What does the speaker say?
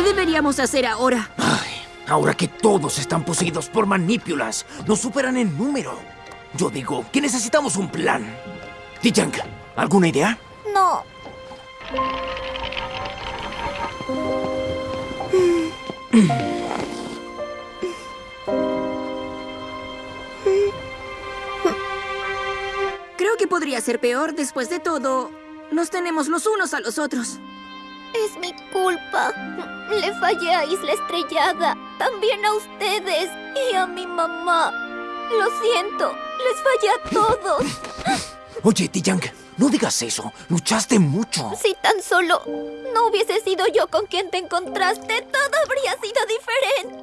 deberíamos hacer ahora? Ay, ahora que todos están poseídos por manípulas, nos superan en número. Yo digo que necesitamos un plan. Tijank, ¿alguna idea? No. Creo que podría ser peor. Después de todo, nos tenemos los unos a los otros. Es mi culpa. Le fallé a Isla Estrellada. También a ustedes. Y a mi mamá. Lo siento. Les fallé a todos. Oye, Tijank, no digas eso. Luchaste mucho. Si tan solo no hubiese sido yo con quien te encontraste, todo habría sido diferente.